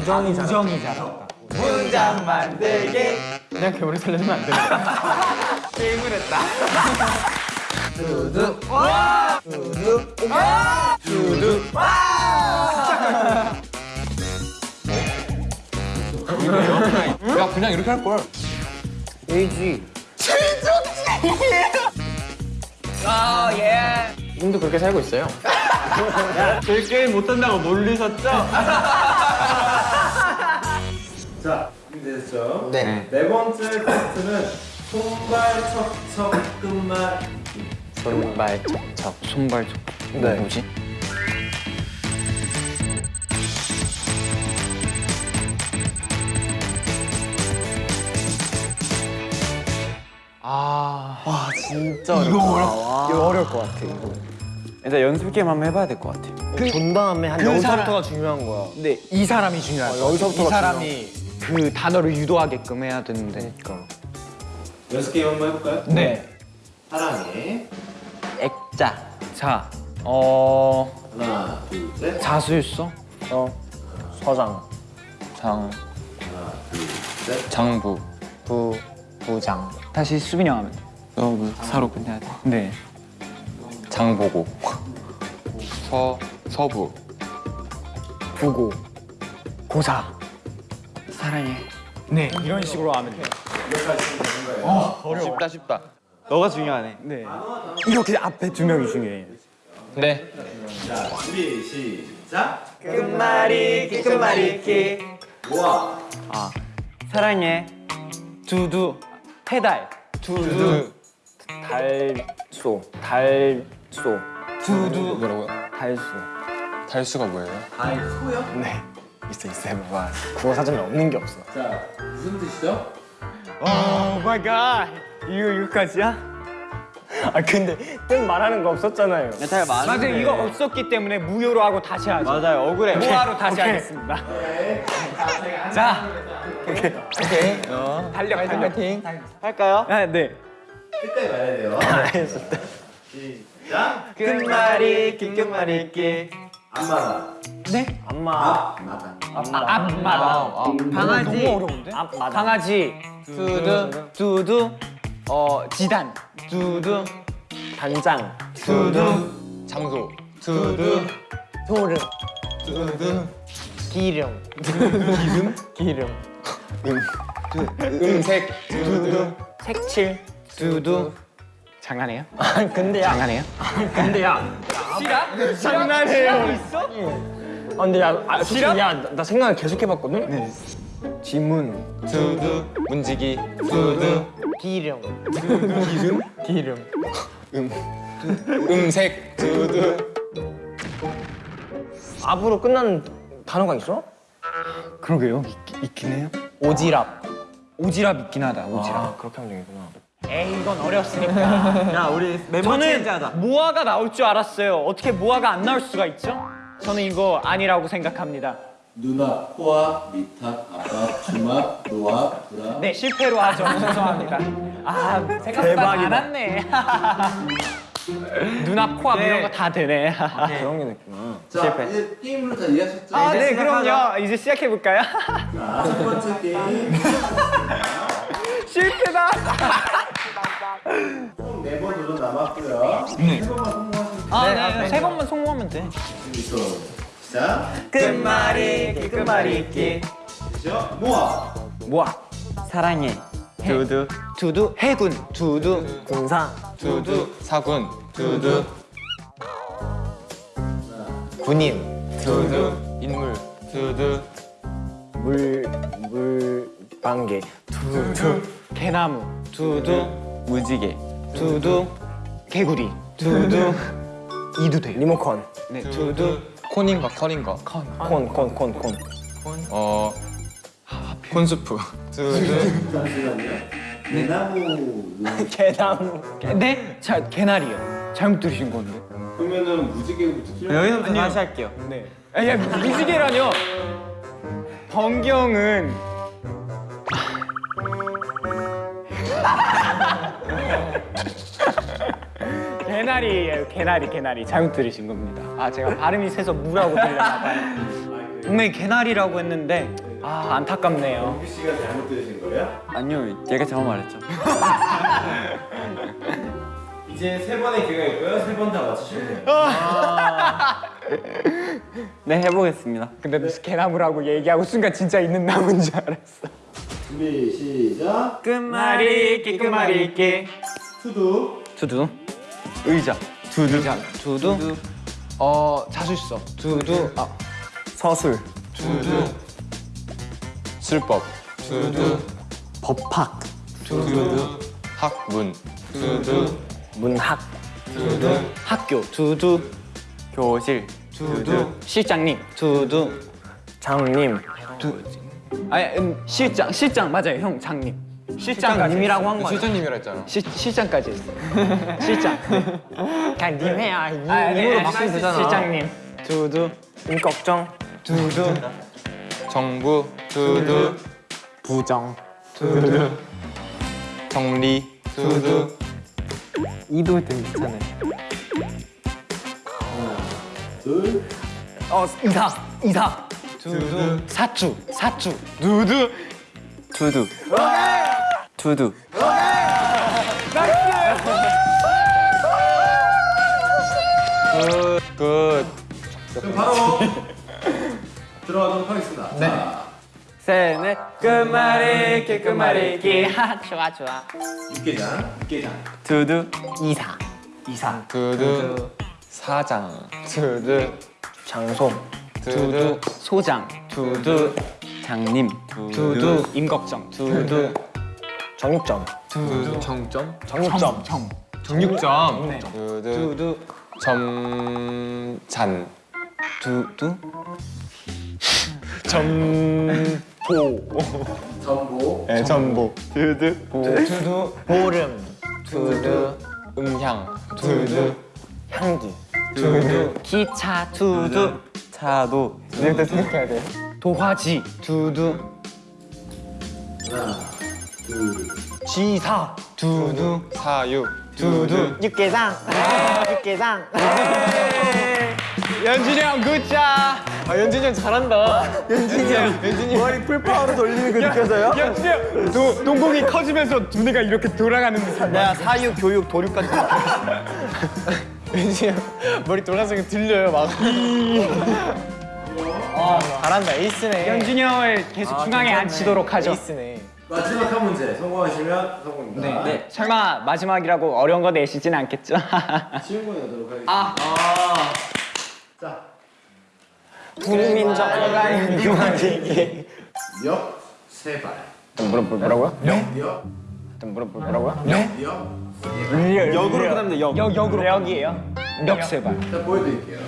우정이 잘. 우정이 잘. 문장 만들기 그냥 괴물을 살려주면 안 돼. 게임을 했다 야 그냥 이렇게 할 걸. 에이지. 어예 님도 그렇게 살고 있어요. 제 게임 못한다고 놀리셨죠? 자, 준비되셨죠? 네. 네 번째 테스트는 손발 척척 끝말 손발 척척. 손발 네. 뭐지? 아. 와 진짜 어렵다. 이거 어렵. 이거 어려울 것 같아. 이거. 일단 연습 게임 한번 해봐야 될 것 같아요 본 다음에 한 그 여기서부터가 중요한 거야. 근데 이 사람이 중요할 어, 거야. 여기서부터가 이 사람이 그 단어를 유도하게끔 해야 되는데. 그러니까. 연습 게임 한번 해볼까요? 네. 사랑해 액자. 자. 어. 하나 둘셋 자수일서? 어. 서장. 장. 하나 둘셋 장부. 부 부장. 다시 수빈이 형 하면 돼. 너무 사로 끝내야 돼 네. 장보고 서 서부 부고. 고사. 사랑해. 네. 이런 식으로 하면 돼. 쉽다 쉽다 너가 중요하네 네. 이렇게 앞에 두 명이 중요해. 네자 준비 시작 끝말잇기 끝말잇기 모아 사랑해 두두. 페달. 두두. 달소. 달소. 두두. 뭐라고요? 달소. 달수가 뭐예요? 달소요? 네. 있어 있어 해봐. 국어 사전에 없는 게 없어. 자 무슨 뜻이죠? Oh my God. 이거 이거까지야? 아 근데 뜻 말하는 거 없었잖아요. 잘 많은데 맞아요. 이거 없었기 때문에 무효로 하고 다시 하죠. 맞아요 억울해 무화로 다시 하겠습니다. 자, 오케이 달려, 달려. 파이팅 할까요? 아, 네. 끝까지 말해야 돼요 알겠습니다. 시작 끝말잇기 끝말잇기 안마다 네? 엄마. 앞마다 아, 앞마다. 강아지 너무 어려운데? 앞마다. 강아지. 두두. 두두. 어, 지단. 두두. 단장. 두두. 장소 두두 소름. 두두. 기름. 기름? 기름. 음색 두두 색칠. 두두. 장난해요? 아 근데 야. 장난해요? 근데 야. 시라? 장난해요. 있어? 아 근데 야. 아, 솔직히 야, 나, 나 생각을 계속 해봤거든. 네. 지문. 두두 문지기 두두 기름. 기름? 기름. 음색 두두 앞으로 끝나는 단어가 있어? 그러게요. 있, 있긴 해요. 오지랖. 오지랖 있긴 하다. 오지랖. 아 그렇게 하면 되겠구나. 에이, 이건 어렵으니까. 야 우리 멤버 체인지하자 저는 모아가 나올 줄 알았어요. 어떻게 모아가 안 나올 수가 있죠? 저는 이거 아니라고 생각합니다. 누나 코앞 밑앞 앞앞 주막 노앞 브라 네, 실패로 하죠. 죄송합니다. 아, 생각보다 대박이다. 많았네. 눈앞, 코앞 이런 거 다 되네. 그런 게 됐구나. 자 이제 게임으로 다 이해하셨죠? 아, 네. 그럼요. 이제 시작해 볼까요? 자, 첫 번째 게임 실패다. 총네번 도전 남았고요 세 번만 성공하시면 아, 네, 세 번만 성공하면 돼. 준비서 시작 끝말잇기 끝말잇기. 시작 모아. 모아. 사랑해. 두두. 두두, 해군, 두두, 군사. 두두. 사군. 두두. 군인. 두두. 인물. 두두. 물 물방개. 두두, 개나무, 두두, 무지개 두두, 개구리, 두두, 이도 돼요. 리모컨. 네, 두두, 콘인가 컬인가 콘콘콘 콘. 어 콘수프 두두 잠시만요 대나무 개나무. 네? 자, 개나리요. 잘못 들으신 건데. 그러면은 무지개부터 틀려 여기서부터 다시 할게요 네. 아, 야, 무지개라뇨. 번경은 개나리예요. 개나리, 개나리. 잘못 들으신 겁니다. 아, 제가 발음이 세서 무라고 들렸나 봐요. 분명히 개나리라고 했는데 아 안타깝네요. 민규 씨가 잘못 들으신 거예요? 아니요, 얘가 잘못 말했죠. 이제 세 번의 기회가 있고요. 세 번 다 맞추시면 돼요. 네, 해보겠습니다. 근데 개나무라고 얘기하고 순간 진짜 있는 나무인 줄 알았어. 준비 시작. 끝말잇기 끝말잇기. 투두. 두두. 의자. 두두. 두두. 어 자술서. 두두. 아. 서술. 두두. 술법. 두두. 법학. 두두. 학문. 두두. 문학. 두두. 학교. 두두. 교실. 두두. 실장님. 두두. 장님. 아니 음, 실장 실장 맞아요 형 장님 실장님이라고 한 거야 실장님이라 했잖아 시, 실장까지 했어 실장 그냥 님 해야. 아, 님으로 네, 바꾸면 되잖아. 실장님 두두 임꺽정. 두두 정부 두두 부정. 두두 정리 두두 이도 때 괜찮아요. 둘. 어 이사 이사 두두 사주 사주 두두 두두. 두두. Good 그럼 바로 들어가도록 하겠습니다. 네. 자, 셋넷 끝말잇기 끝말잇기. 하 좋아 좋아 육개장. 육개장. 두두. 이사 이사 두두 사장 두두 장소. 두두 소장. 두두 장님. 두두 임꺽정. 두두 정육점. 두두 정점? 정육점. 정 정육점? 네. 두두 두두 점잔. 두두? 전보. 네, 전복 두두? 두두. 보름. 두두. 음향. 두두? 향기. 두두? 기차. 두두 차도. 이럴 생각해야 돼. 도화지 두두 하나, 둘. 지사. 두두 사육 두두 육개장. 육개장. 연준이 형 굿자 아 연진이 형 잘한다. 연진이 형. 연진이 형. 머리 풀파워로 돌리는 거 느껴져요? 연준이 형 도, 동공이 커지면서 두뇌가 이렇게 돌아가는 듯한 내가 사육, 교육, 도륙 같은 형 머리 돌아서 들려요 막. 아 잘한다 에이스네. 연준이 형을 계속 중앙에 앉히도록 하죠 에이스네. 마지막 한 문제 성공하시면 성공입니다. 네. 설마 마지막이라고 어려운 거 내시진 않겠죠? 쉬운 거 내도록 하겠습니다. 아. 자, 국민적 유한기. 역세 발. 뭐라 뭐라고요? 역, 뭐라 뭐라고요? 역. 역으로 끝납니다, 역. 역, 역으로 역이에요? 역세발 자, 보여드릴게요.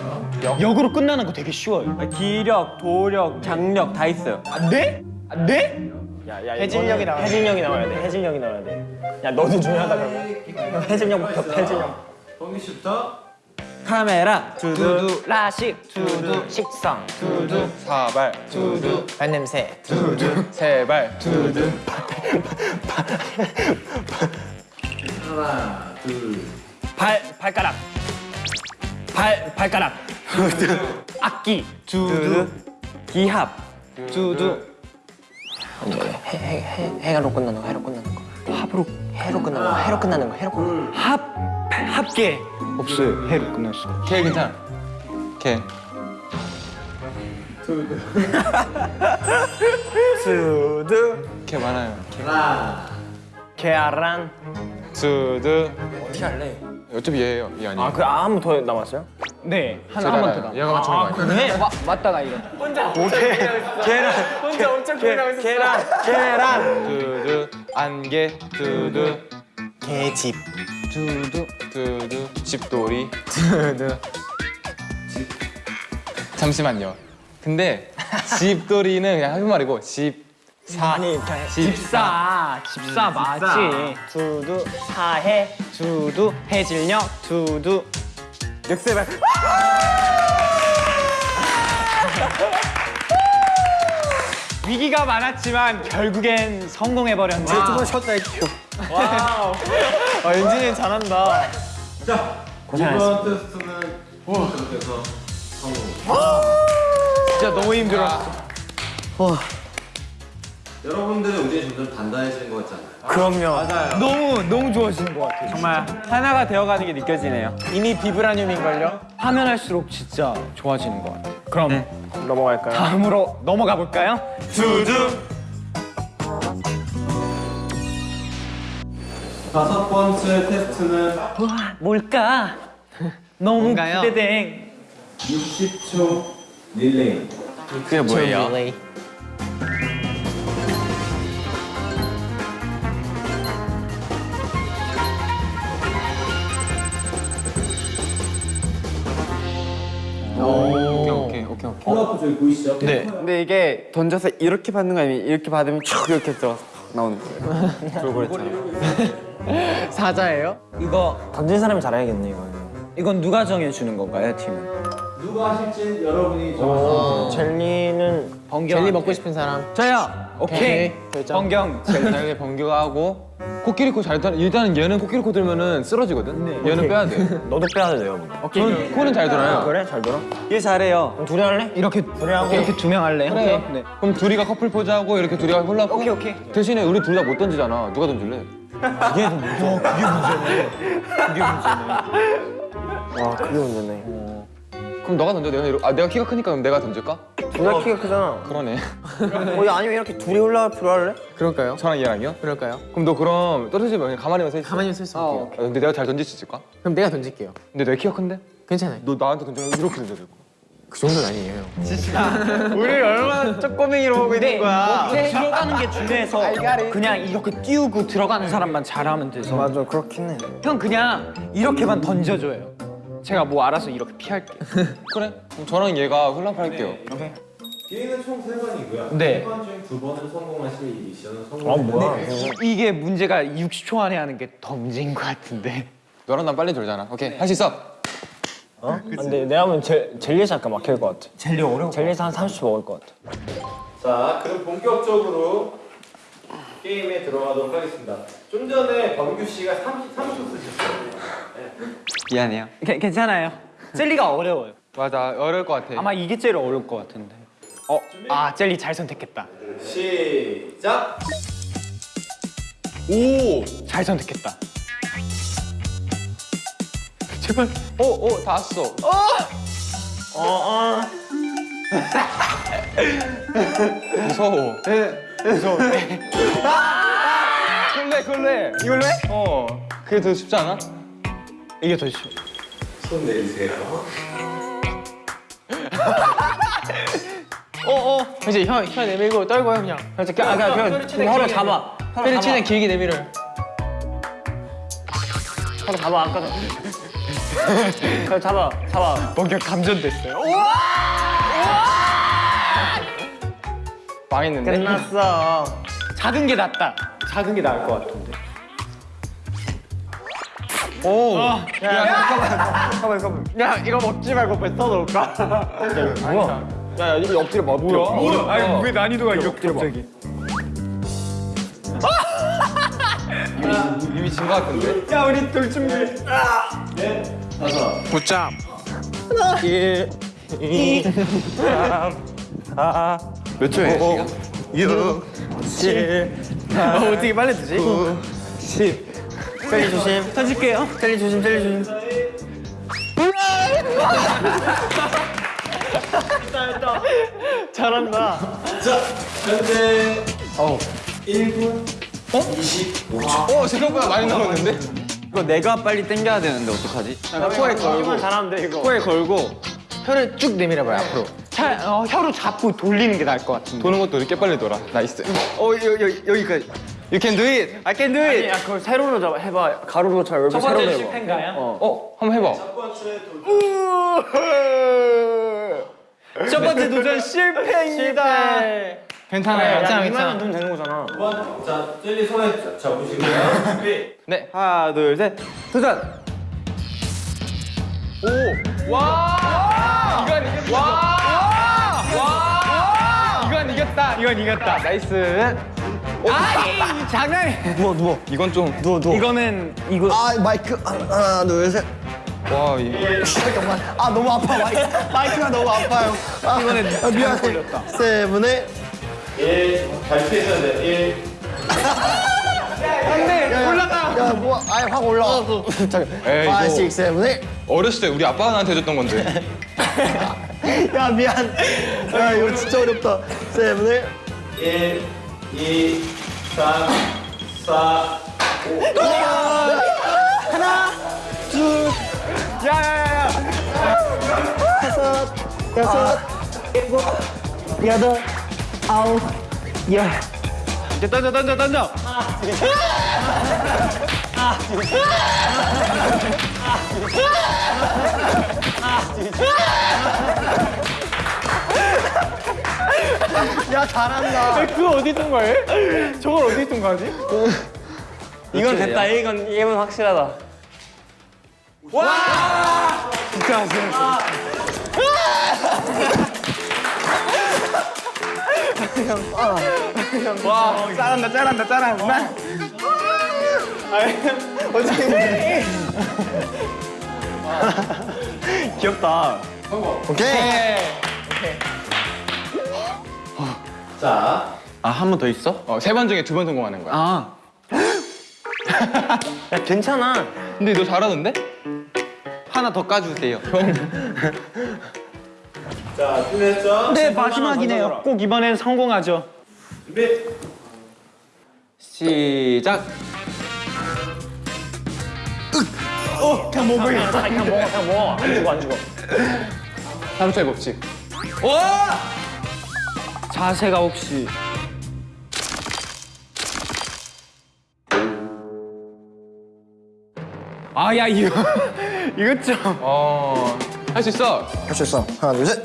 역 으로 끝나는 거 되게 쉬워요 기력, 도력, 장력 다 있어요. 안 돼? 안 돼? 해질녘이 나와. 해질녘이 나와야 돼. 해질녘이 나와야 돼. 야 너도 중요하다 그러면. 형 해질녘부터 해질녘. 범기 씨부터. 카메라. 두두. 라식. 두두. 식성. 두두. 사발. 두두. 발냄새. 세발. 두두. 하나, 둘. 발 발가락. 발 발가락. 악기. 두두. 기합. 두두. 해, 해, 해, 해로 끝나는 거. 해로 끝나는 거. 합으로 해로 끝나는 거. 해로 끝나는 거. 해로 끝나는 거. 합 합계 없어요 해로 끝날 수가 걔 괜찮아 걔 두두. 걔 많아요 하나. 계란. 두두 어떻게 할래? 어차피 얘예요 얘 아니에요 아그 한번더 남았어요? 네 하나 제가 한번 알아요. 더 얘가 맞춘 거 아니에요 그래? 마, 맞다가 이거 계란. 혼자 엄청 고민하고 있었어. 계란. 계란. 두두 안개 두두. 개집. 두두 두두. 집돌이. 두두. 잠시만요. 근데 집돌이는 그냥 한말이고 집 사. 아니 그냥 집사. 집사 맞지? 두두. 사해. 두두. 해질녘. 두두. 역세발. 위기가 많았지만 결국엔 성공해버렸네 조금만 쉬었다 할게요. Wow. 아 연진이 형 잘한다. 자, 고생하셨습니다. 이번 테스트는 보호님께서 성공. 진짜 너무 힘들었어. 여러분들의 우진이 점점 단단해지는 것 같지 않아요? 그럼요. 너무 너무 좋아지는 것 같아요. 정말 하나가 되어가는 게 느껴지네요. 이미 비브라늄인걸요? 하면 할수록 진짜 좋아지는 것 같아요. 그럼 넘어갈까요? 다음으로 넘어가 볼까요? 다섯 번째 테스트는 뭘까? 너무 뭔가요? 기대돼. 60초 릴레이. 그게 뭐예요? 릴레이. 오 폴라프 저기 보이시죠? 네. 근데 이게 던져서 이렇게 받는 거 아니면 이렇게 받으면 쭉 이렇게 들어가서 나오는 거예요. 돌고래처럼. 사자예요? 이거 던진 사람이 잘해야겠네 이거는. 이건 누가 정해주는 건가요, 팀은? 누가 하실지 여러분이 정하시면 젤리는 번경. 젤리 먹고 싶은 사람. 저요. 오케이. 오케이, 결정. 번경. 젤리 번개가 하고 코끼리코 잘 돌아. 일단은 얘는 코끼리코 들면은 쓰러지거든. 얘는 빼야 돼. 너도 빼야 돼요. 저는 코는 잘 돌아요. 그래 잘 돌아. 얘 잘해요. 그럼 둘이 할래? 이렇게 하고. 이렇게 두 명 할래요? 그래요. 네. 그럼 둘이가 커플 포즈하고 이렇게 둘이가 홀라고. 오케이, 오케이. 대신에 우리 둘 다 못 던지잖아. 누가 던질래? 와 그게 문제네. 그럼 너가 던져. 내가 이러... 아 내가 키가 크니까 그럼 내가 던질까? 둘 다 키가 크잖아. 그러네. 어, 야, 아니면 이렇게 둘이 올라갈 필요 할래? 그럴까요? 저랑 얘랑이요? 그럴까요? 그럼 너 그럼 떨어지면 그냥 가만히만 서 있어. 가만히 서 있을게요. 아, 근데 내가 잘 던질 수 있을까? 그럼 내가 던질게요. 근데 내가 키가 큰데? 괜찮아요. 너 나한테 던지면 이렇게 던져야 될 거야. 그 정도는 아니에요. 우리 얼마나 쪼꼬맹이로 보고 있는 거야. 들어가는 게 중요해서 그냥 이렇게 띄우고 들어가는 사람만 잘하면 돼서 맞아 그렇긴 해. 형 그냥 이렇게만 던져줘요. 제가 뭐 알아서 이렇게 피할게요. 그래? 그럼 저랑 얘가 홀라프 할게요. 기회는 총세 번이고요. 네. 세번중두 번을 성공하시면 이 미션은 아 성공. 뭐야? 이게 문제가 60초 안에 하는 게 더 문제인 것 같은데. 너랑 난 빨리 돌잖아. 오케이 할수 있어. 어? 근데 내가 보면 젤, 젤리에서 약간 막힐 것 같아. 젤리 어려워. 젤리에서 한 30초 먹을 것 같아. 자, 그럼 본격적으로 게임에 들어가도록 하겠습니다. 좀 전에 범규 씨가 33초 쓰셨어요. 미안해요. 괜- 괜찮아요. 젤리가 어려워요. 맞아 어려울 것 같아. 아마 이게 제일 어려울 것 같은데. 어, 아 젤리 잘 선택했다. 시작. 오! 잘 선택했다. 제발. 오, 오, 다 왔어. 어, 어. 무서워. 무서워. 걸레, 걸레. 이걸로 해? 어. 그게 더 쉽지 않아? 이게 더 쉬워. 손 내리세요. 이제 혀, 혀 내밀고 떨고요 그냥. 그래서 그냥, 그냥, 그냥, 그냥 혀를 잡아. 혀를 최대한 길게 내밀어요. 혀를 잡아 아까 전. 혀 잡아, 잡아. 뭔가 감전됐어요. 망했는데? 끝났어. 작은 게 낫다. 작은 게 나을 것 같은데. 오! 야 이거 먹지 말고 뱉어 놓을까? 뭐야? 야, 야 이거 엎드려 봐. 엎드려. 뭐야? 아니 왜 난이도가 이렇게 갑자기? 이미 진것 같은데? 야 우리 돌 준비. 다섯. 붙잡. 몇 초에? 어, 어떻게 빨리 드지? 10. 젤리 조심. 던질게요. 젤리 조심, 젤리 조심. 잘한다. 자, 현재 1분 25초. 어, 생각보다 많이 남았는데? 이거 내가 빨리 당겨야 되는데 어떡하지? 코에 걸고. 잘하면 돼 이거. 코에 걸고 혀를 쭉 내밀어봐요 앞으로. 차, 어, 혀로 잡고 돌리는 게 나을 것 같은데. 도는 것도 이렇게 빨리 돌아. Nice. 어 여기 여기 여기까지. You can do it. I can do it. 야 그걸 세로로 잡아 해봐. 가로로 잘첫 세로로 번째 해봐. 실패인가요? 어, 한번 해봐. 첫 번째 도전. 첫 번째 도전 실패입니다. 괜찮아요. 괜찮아 괜찮아. 두면 되는 거잖아. 두 번. 자, 젤리 손에 잡- 잡으시고요. 준비. 네. 하나 둘 셋. 도전. 오! 와! 이건 이겼다. 와! 이겼다. 이건 이겼다. 나이스. 아이 장난. 누워 누워. 이건 좀 누워 누워. 이거는 이거 아 마이크 하나 둘 셋. 와 이. 아 너무 아파 마이크, 마이크가 너무 아파요. 아, 이번에 아, 미안해. 세븐의 1 발표했어야 돼. 1 올라가. 야, 뭐, 아예 확 올라왔어. 에이, 5, 이거- 6, 7, 8. 어렸을 때 우리 아빠가 나한테 해줬던 건데. 야, 미안. 야, 이거 진짜 어렵다. 세븐의 1 2 3 4 야야야야. 다섯, 여섯, 일곱, 여덟, 아홉, 열. 이제 던져 던져 던져. 야 잘한다. 아, 그거 어디 둔 거예요? 저걸 어디 통과하지? 이건 됐다. 이건 이건 확실하다. 와! 진짜 아쉬웠어. 와, 짜란다, 짜란다, 짜란다. 어떻게 귀엽다. 성공. 오케이. 오케이. 오케이. 자, 아 한 번 더 있어? 어, 세 번 중에 두 번 성공하는 거야. 아 야, 괜찮아. 근데 너 잘하던데? 하나 더 까주세요. 자, 준비했죠? 네, 마지막이네요. 꼭 이번엔 성공하죠. 준비. 시작. 그냥 먹어, 그냥 먹어, 그냥 먹어. 안 죽어, 안 죽어. 하루짜리 법칙. 자세가 혹시 아, 야, 이거 이거 좀. 어. 할 수 있어. 할 수 있어. 하나, 둘, 셋.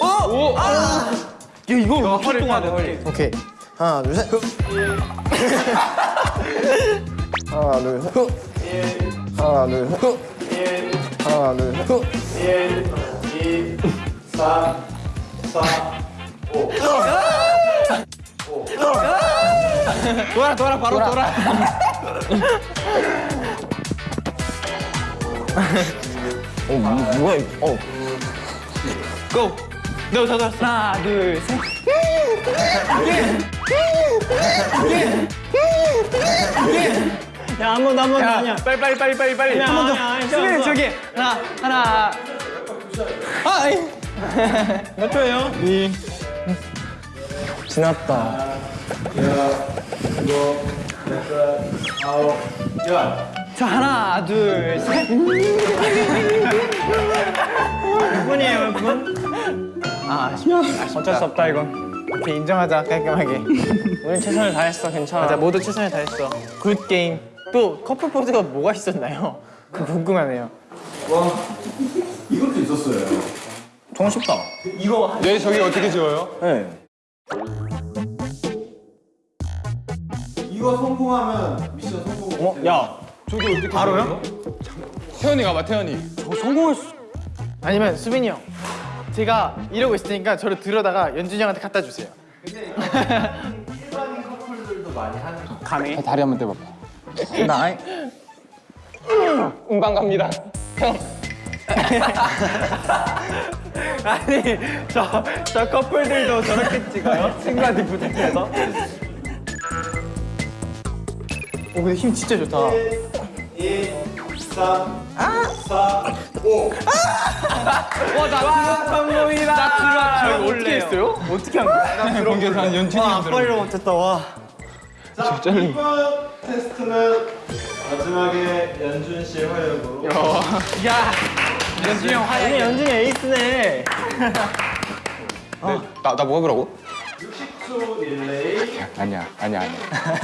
오. 야, 이걸 어떻게 동안 해? 오케이. 하나, 둘, 셋. 하나, 둘, 셋. 하나, 둘, 셋. 하나, 둘, 셋. 1 2 3 4 5 돌아, 돌아, 바로 돌아. 어, 뭐, 뭐야? 어. 고. 너 저도 하나, 둘, 셋. 야, 한번 더, 한번 더. 아니야. 빨리, 빨리, 빨리, 빨리, 빨리. 한 번 더. 수빈 저기. 하나, 하나. 아이. 몇 초예요? 이. 지났다. 자, 하나, 둘, 셋. 몇 분이에요, 몇 분? 아, 아쉽다. 어쩔 수 없다, 이건. 오케이, 인정하자, 깔끔하게. 우리 최선을 다했어. 괜찮아. 맞아, 모두 최선을 다했어. Good game. 또 커플 포즈가 뭐가 있었나요? 그 궁금하네요. 이것도 있었어요. 정말 쉽다. 얘 저기 어떻게 지워요? 네. 이거 성공하면 미션 성공. 어? 야, 저기 어떻게 바로요? 태연이 가봐 태연이. 아니면 수빈이 형. 제가 이러고 있을 테니까 저를 들어다가 연준이 형한테 갖다 주세요. 가능해? 다리 한번 떼봐봐. 나. 음방 갑니다. 형. 아니, 저, 저 커플들도 저렇게 찍어요? 친구한테 부탁해서. 오, 근데 힘 진짜 좋다. 2 3 4 5 와, 나 성공이다. 나 들어와. 저희 어떻게 했어요? 어떻게 한 거야? 공개에서 한 연준이 형 들어. 못했다, 와. 자, 이번 테스트는 마지막에 연준 씨의 활약으로 야, 연준이 형 화해. 연준이 에이스네. 나 나 뭐 해보라고? 60초 릴레이 아니야 아니야 아니야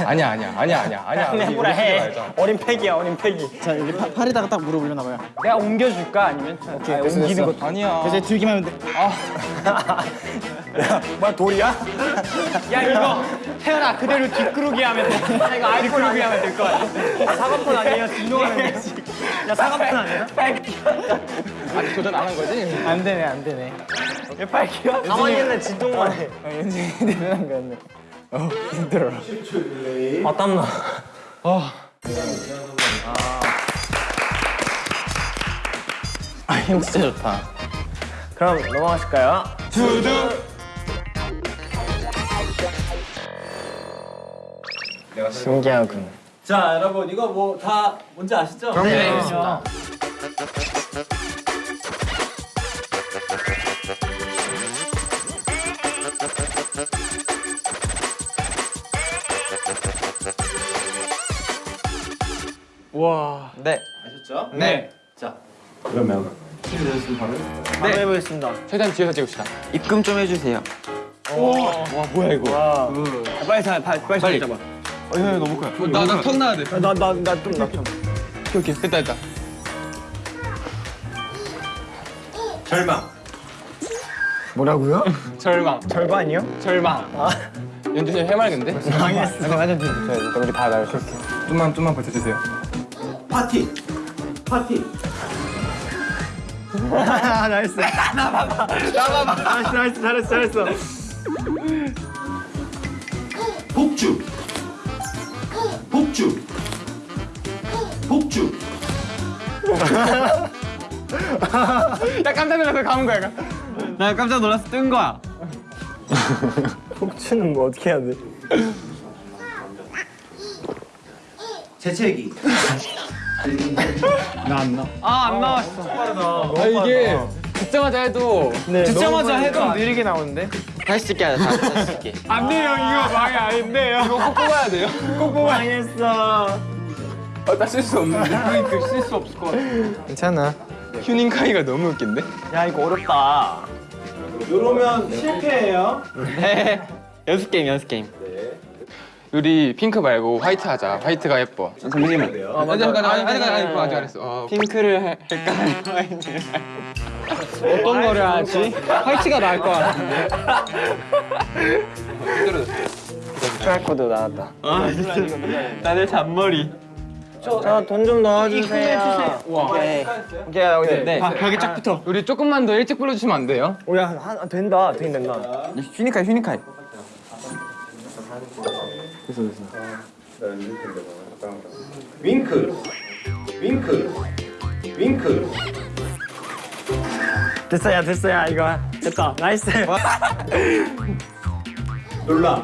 아니야 아니야 아니야 아니야 아니야. 해보라 해. 어린 팩이야, 어린 팩이. 자, 여기 팔, 에다가 딱 물어보려나 봐요. 내가 옮겨줄까? 아니면? 오케이, 옮기는 것도. 아니야. 이제 들기만 하면 돼. 아. 야, 뭐야, 돌이야? 야, 이거 태연아, 그대로 뒷구르기 하면 돼. 야, 이거 뒷구르기 하면 될거 같아. 사과폰 아니에요? 진동하면 돼. 야, 사과폰 아니야? 아직 도전 안 한 거지? 안 되네, 안 되네. 왜 빨기야? 가만히 있는 진동만 해. 연준이 대단한 거였네. 어, 힘들어. 10초 릴레이 아, 땀나. 힘 진짜 좋다. 그럼 넘어가실까요? 신기하군. 자 여러분 이거 뭐 다 뭔지 아시죠? 네. 네. 아셨죠? 네. 자 그러면 준비되셨으면 바로 바로 해보겠습니다. 최대한 뒤에서 찍읍시다. 입금 좀 해주세요. 와 뭐야 이거? 빨리 사, 빨리 빨리, 빨리. 잡아. 나나턱 나야 돼. 나나나좀나 좀. 오케이 오케이 됐다 됐다. 절망 뭐라고요? 절망. 절반이요? 절망. 연준이 해맑은데? 망했어. 완전 뒤집어야 돼. 우리 다 나를 쏠게. 좀만 좀만 버텨주세요. 파티 파티 nice. nice nice 잘했어 잘했어. 폭주 폭주 폭주 야 깜짝 놀라서 감은 거야. 나 깜짝 놀라서 뜬 거야. 폭주는 뭐 어떻게 해야 돼? 재채기 아안 나왔어. 아 이게 듣자마자 해도 듣자마자 해도 느리게 나오는데? 다시 찍게 하자. 다시 찍게. 안 돼요. 이거 망이 아닌데요. 이거 꼭 뽑아야 돼요. 망했어. 나쓸수 없는데. 그러니까 쓸수 없을 것 같아. 괜찮아. 휴닝카이가 너무 웃긴데? 야 이거 어렵다. 이러면 실패예요 네. 연습 게임 연습 게임. 우리 핑크 말고 화이트 하자. 화이트가 예뻐. 잠시만. 아, 맞아. 아직 아직 아직 아직 아직 안 했어. 어, 핑크를 할까요? 어떤 거를 하지? 화이트가 나을 것 같은데. QR코드 나왔다. 나는 잔머리. 저 돈 좀 넣어주세요. 오케이. 오케이 오케이. 네. 아 벽에 쫙 붙어. 우리 조금만 더 일찍 불러주시면 안 돼요? 오야 한 된다. 되긴 된다. 휴닝카이 휴닝카이. 윙크 윙크 윙크 됐어 야 됐어 야 이거 됐다. nice. 놀라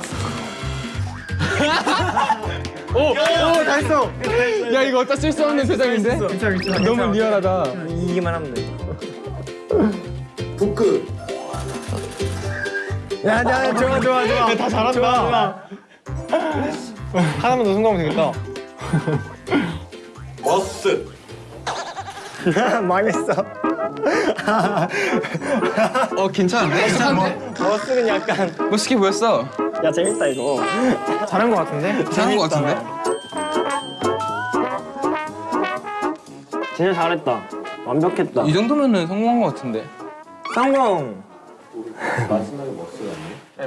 오! 오! 다 했어! 야 이거 어디다 쓸 수 없는 세상인데? 괜찮아 괜찮아. 너무 리얼하다. 이기만 하면 돼. 부크 야, 야, 좋아, 좋아, 좋아. 다 잘한다. 좋아, 하나만 더 성공하면 되겠다. 머스 망했어. 어 괜찮은데? 괜찮은데? 머스는 약간. 멋있게 보였어. 야, 재밌다, 이거. 잘한 것 같은데? 잘한 거 같은데? 진짜 잘했다. 완벽했다. 이 정도면은 성공한 거 같은데. 성공!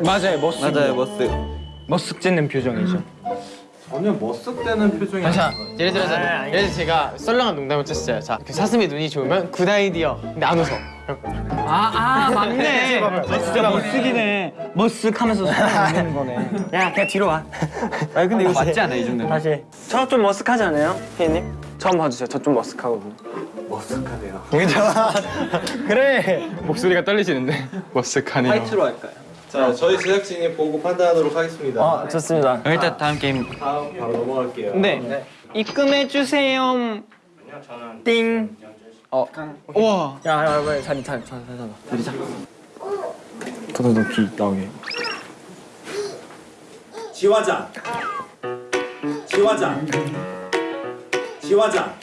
맞아요. 머스. 맞아요 머스. 머쓱 짓는 표정이죠. 전혀 머쓱대는 표정이 네. 자, 예를 들어서 예를 들어 제가 썰렁한 농담을 쳤어요. 자, 그 사슴이 눈이 좋으면 good idea. 근데 안 웃어. 아, 아 맞네. 진짜 머쓱이네. 머쓱하면서 손을 내는 거네. 야, 그냥 뒤로 와. 아 근데 이거 맞지 않아 이 정도면? 다시. 저 좀 머쓱하지 않아요, 피디님? 처음 봐주세요. 저 좀 머쓱하거든요. 머쓱하네요 그래. 목소리가 떨리시는데. 머쓱하네요. 화이트로 할까요? 자 저희 제작진이 보고 판단하도록 하겠습니다 어, 좋습니다. 일단 다음 게임 다음 바로 넘어갈게요 네. 입금해 주세요. 띵. 어. 우와. 야, 야, 야, 빨리 자리, 자리, 자리. 자리, 자. 더더더 귀 나오게. 지화장 지화장 지화장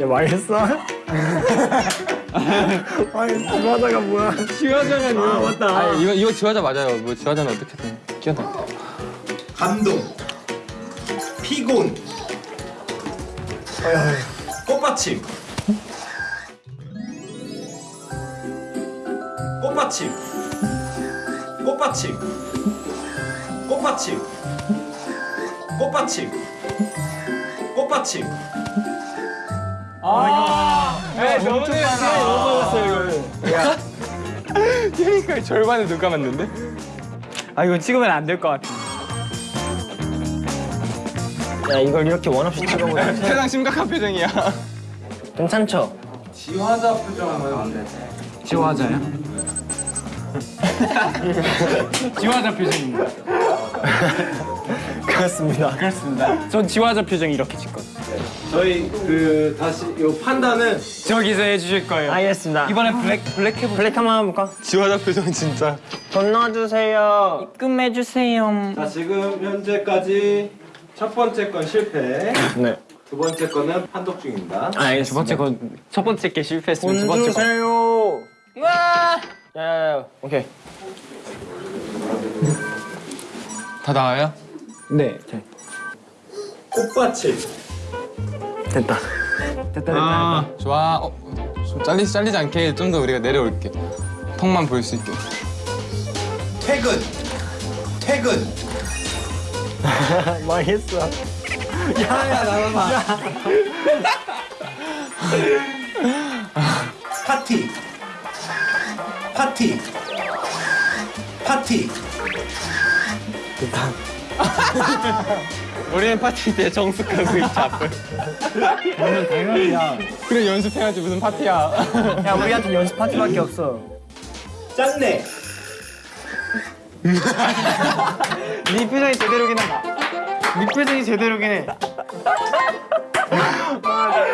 야, 망했어? 아니, 주하다가 뭐야? 지화장은 아, 맞다. 아 이거 이거 지화자 맞아요. 뭐 지화자는 어떻게든 끼어다. 감동 피곤 꽃받침 꽃받침 꽃받침 꽃받침 꽃받침 꽃받침 네, 너무 좋았어. 휴닝카이 절반을 눈 감았는데? 아 이거 찍으면 안 될 것 같아. 야, 이걸 이렇게 원 없이 찍어보자. 세상 심각한 표정이야. 괜찮죠? 지화자 표정 한번 해볼래? 지화자요? 지화자 표정입니다. 그렇습니다. 그렇습니다. 전 지화자 표정 이렇게 짓거든요. 저희 그 다시 요 판단은 저기서 해주실 거예요. 알겠습니다. 이번엔 블랙 블랙 해보. 블랙 한번 해볼까? 지화자 표정 진짜. 건너주세요. 입금해주세요. 자 지금 현재까지 첫 번째 건 실패. 네. 두 번째 거는 판독 중입니다. 두 번째 건 첫 번째 게 실패했으면 두돈 번째 거. 주세요. 와. 야야야. 오케이. 다 나와요? 네. 꽃받침. 됐다. 됐다 아, 좋아. 어, 좀 잘리지 잘리지 않게 좀 더 우리가 내려올게. 턱만 보일 수 있게. 퇴근. 퇴근. 망했어. 파티. 파티. 파티. 우리는 파티 때 정숙하고 있자 앞을. 그래 연습해야지 무슨 파티야. 야 우리한테 연습 파티밖에 없어. 짠내. 네 표정이 제대로긴 하다. 네 표정이 제대로긴 해.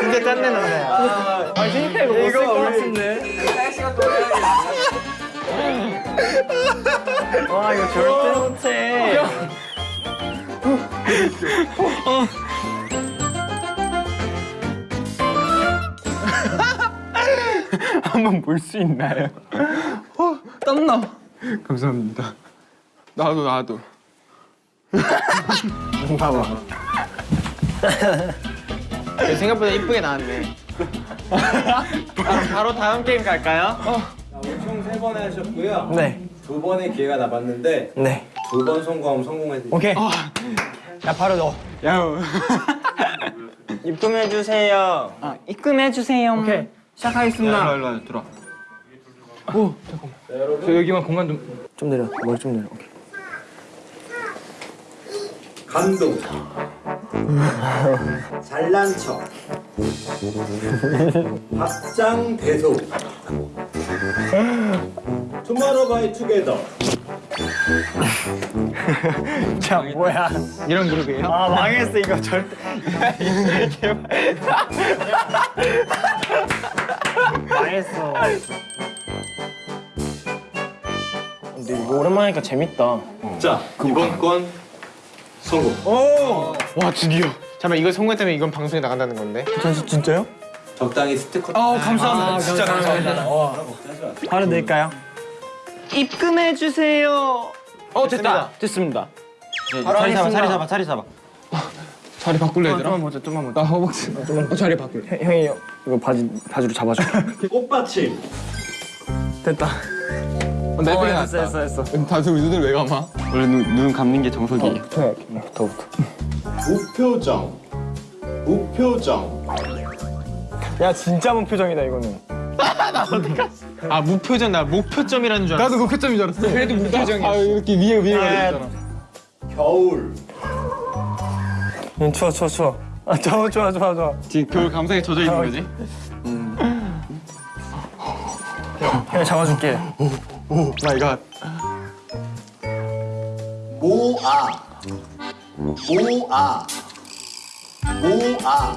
진짜 짠내 난다. 아 진짜 이거 못쓸 것 같은데. 와 이거 절대 못해. 한번 볼 수 있나요? 땀나. 감사합니다. 나도 나도. 생각보다 이쁘게 나왔네. 바로, 바로 다음 게임 갈까요? 총세번 하셨고요. 네. 두 번의 기회가 남았는데 네. 두 번 성공하면 성공해드릴게요. 오케이. 야 바로 넣어. 야. 입금해 주세요. 아, 입금해 주세요. 오케이. 시작하겠습니다. 일로 와 들어. 자, 여러분. 저 여기만 공간 좀. 좀 내려. 머리 좀 내려. 오케이. 감동. 잘난 척. 박장대소. 투마로바이 투게더. 자 뭐야? 이런 그룹이에요? 아 망했어 이거 절대. 망했어. 근데 이거 오랜만에 하니까 재밌다. 자, 이번 건 성공. 와 드디어. 잠깐 이거 성공했다면 이건 방송에 나간다는 건데. 전 진짜요? 적당히 스티커. 아 감사합니다. 진짜 감사합니다. 바로 낼까요? 입금해 주세요. 어 됐다. 됐습니다. 자리 잡아, 자리 잡아, 자리 잡아. 자리 바꿀래 얘들아? 좀만 보자, 좀만 보자. 나 허벅지. 어, 자리 바꿀. 형, 형이 이거 바지 바지로 잡아줘. 꽃받침. 됐다. 어, 내 편이 됐어, 낫다. 됐어, 됐어. 다들 눈을 왜 감아? 원래 눈, 눈 감는 게 정석이에요. 더부터. 무표정. 무표정. 야 진짜 문표정이다 이거는. 아 무표정 나 목표점이라는 줄 알았어. 나도 목표점인 줄 알았어. 그래도 무표정이야. 아 이렇게 위에 위에 가 있잖아. 겨울. 응, 추워 추워 추워. 아 좋아 좋아 좋아 좋아. 지금 겨울 감상에 젖어 있는 거지? 형 잡아줄게. my God. 모아. 모아. 모아.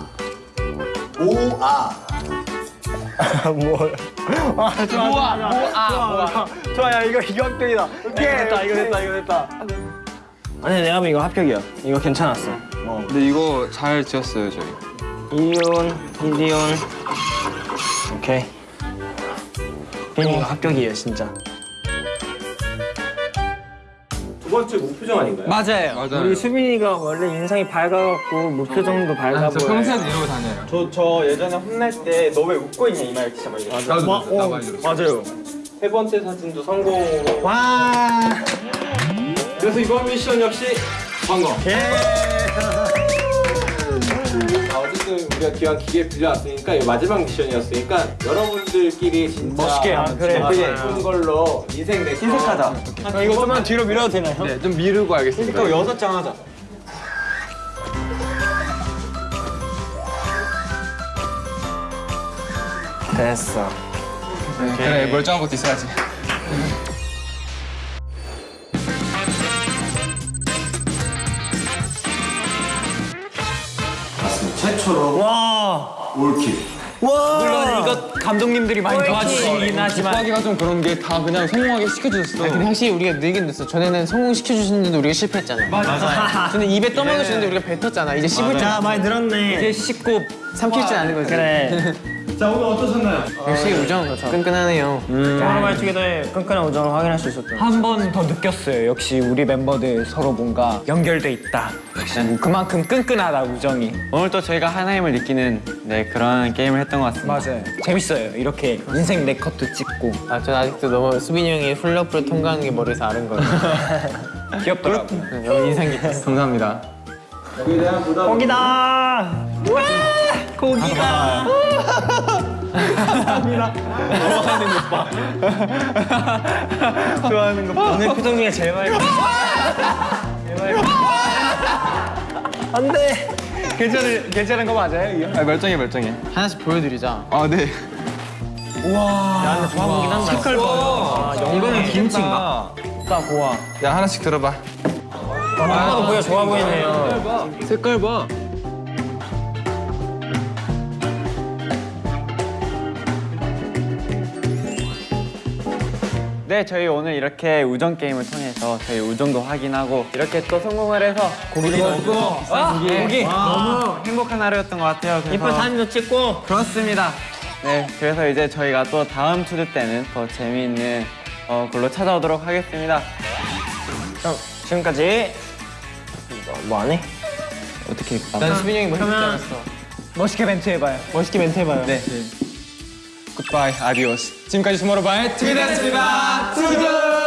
모아. 뭘? 아 좋아 좋아 좋아 좋아 좋아 야 이거 이거 합격이다. 오케이 됐다 이거 됐다 이거 됐다. 아니 내가 보면 이거 합격이야. 이거 괜찮았어. 어. 근데 이거 잘 지었어요 저희. 이온 이디온. 오케이. 형 이거 합격이에요 진짜. 두 번째 무표정 아닌가요? 맞아요. 맞아요. 우리 수빈이가 원래 인상이 밝아갖고 무표정도 밝아 저 보여. 평소에도 이러고 다녀요. 저, 저 예전에 혼날 때 너 왜 웃고 있냐 이 말 진짜 많이 들었어. 나도 마- 들었어. 맞아요. 세 번째 사진도 성공으로. 와. 그래서 이번 미션 역시 성공. 아, 어쨌든 우리가 기왕 기계 빌려왔으니까 이 마지막 미션이었으니까 여러분들끼리 진짜 멋있게, 아, 그래, 맞아요. 예쁜 걸로 인생 내거 인색하자. 아, 이거 좀만 뒤로 밀어도 되나요? 네, 좀 미루고 하겠습니다. 또 여섯 장 하자. 됐어. 그래 멀쩡한 것도 있어야지. 최초로 와. 올킬. 와. 물론 이거 감독님들이 많이 도와주시긴 하지만 하기가 좀 그런 게 다 그냥 성공하게 시켜주셨어. 근데 확실히 우리가 늘긴 됐어. 전에는 성공시켜주셨는데 우리가 실패했잖아. 맞아. 저는 입에 떠먹여주는데 우리가 뱉었잖아. 이제 씹을 줄자 많이 늘었네. 이제 씻고 삼키지 않은 거지. 그래. 자 오늘 어떠셨나요? 역시 우정 끈끈하네요. 오늘 말투기도의 끈끈한 우정을 확인할 수 있었던. 한번 더 느꼈어요. 역시 우리 멤버들 서로 뭔가 연결돼 있다. 역시 그만큼 끈끈하다 우정이. 오늘 또 저희가 하나임을 느끼는 네 그런 게임을 했던 것 같습니다. 맞아요. 재밌어요. 이렇게 인생 네 컷도 찍고 아, 전 아직도 너무 수빈이 형이 훌러프를 통과하는 게 머리에서 아른 거예요. 귀엽더라고. 너무 인상 깊었어. 감사합니다. 여기에 대한 부담. 고기다. 고기가. 좋아하는 거 봐. 오늘 표정 중에 제일 많이. 제일 많이. 안 돼. 괜찮은 괜찮은 거 맞아요? 이거? 아, 멀쩡해 멀쩡해. 하나씩 보여드리자. 아 네. 야 근데 좋아 보긴 한다. 색깔 봐. 이거는 김치인가? 딱 고와. 야 하나씩 들어봐. 아빠도 보여 좋아 보이네요. 색깔 봐. 네, 저희 오늘 이렇게 우정 게임을 통해서 저희 우정도 확인하고 이렇게 또 성공을 해서 고기도 먹고 아, 고기 너무 행복한 하루였던 것 같아요. 이쁜 사진도 찍고. 그렇습니다. 네, 그래서 이제 저희가 또 다음 TO DO 때는 더 재미있는 어, 걸로 찾아오도록 하겠습니다. 그럼 지금까지 뭐 안 해? 어떻게 난 수빈이 형이 멋있지 않았어. 멋있게 멘트 해봐요. 멋있게 멘트 해봐요. 네. goodbye adiós. 지금까지 투모로우바이 투비였습니다. TO DO.